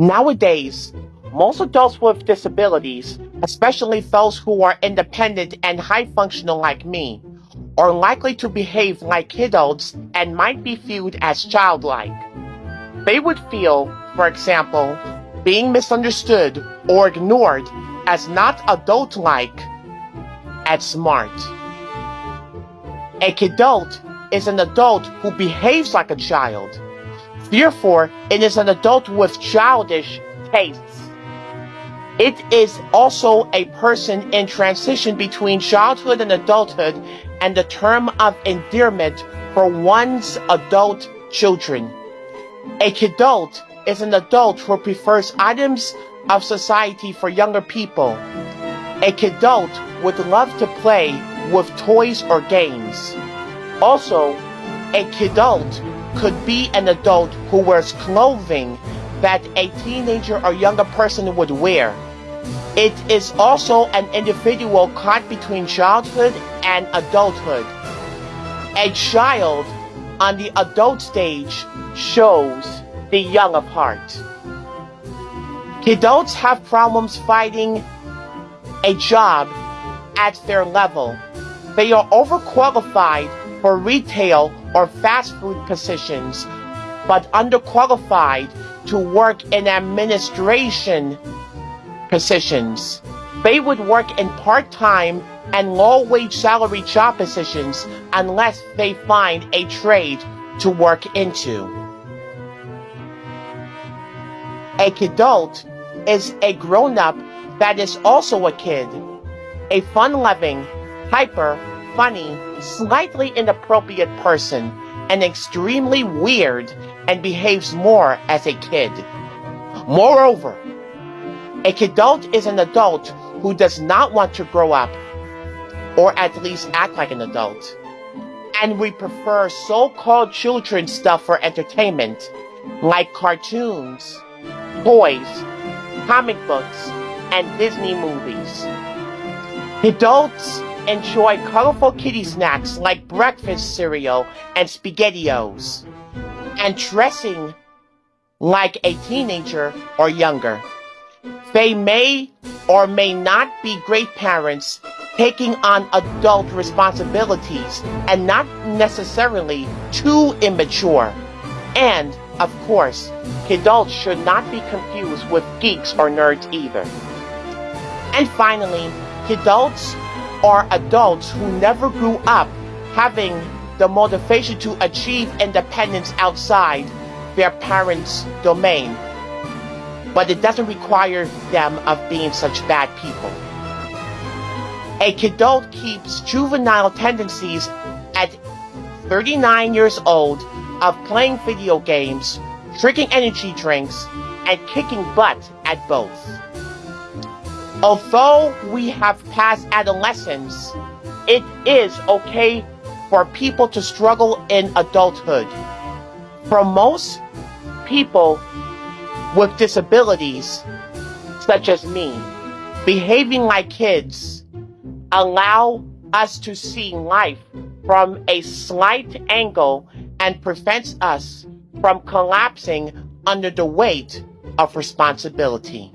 Nowadays, most adults with disabilities, especially those who are independent and high functional like me, are likely to behave like kiddos and might be viewed as childlike. They would feel, for example, being misunderstood or ignored as not adult-like, as smart. A kidult is an adult who behaves like a child. Therefore, it is an adult with childish tastes. It is also a person in transition between childhood and adulthood and the term of endearment for one's adult children. A kidult is an adult who prefers items of society for younger people. A kidult would love to play with toys or games. Also, a kidult could be an adult who wears clothing that a teenager or younger person would wear. It is also an individual caught between childhood and adulthood. A child on the adult stage shows the young of heart. Kidults have problems finding a job at their level. They are overqualified for retail or fast food positions, but underqualified to work in administration positions. They would work in part-time and low-wage salary job positions unless they find a trade to work into. A kidult is a grown-up that is also a kid, a fun-loving, hyper, funny, slightly inappropriate person, and extremely weird and behaves more as a kid. Moreover, a kidult is an adult who does not want to grow up, or at least act like an adult. And we prefer so-called children stuff for entertainment, like cartoons, toys, comic books, and Disney movies. Adults enjoy colorful kitty snacks like breakfast cereal and SpaghettiOs, and dressing like a teenager or younger. They may or may not be great parents taking on adult responsibilities and not necessarily too immature. And, of course, adults should not be confused with geeks or nerds either. And finally, adults are adults who never grew up having the motivation to achieve independence outside their parents' domain. But it doesn't require them of being such bad people. A kidult keeps juvenile tendencies at 39 years old of playing video games, drinking energy drinks, and kicking butt at both. Although we have passed adolescence, it is okay for people to struggle in adulthood. For most people with disabilities, such as me, behaving like kids allow us to see life from a slight angle and prevents us from collapsing under the weight of responsibility.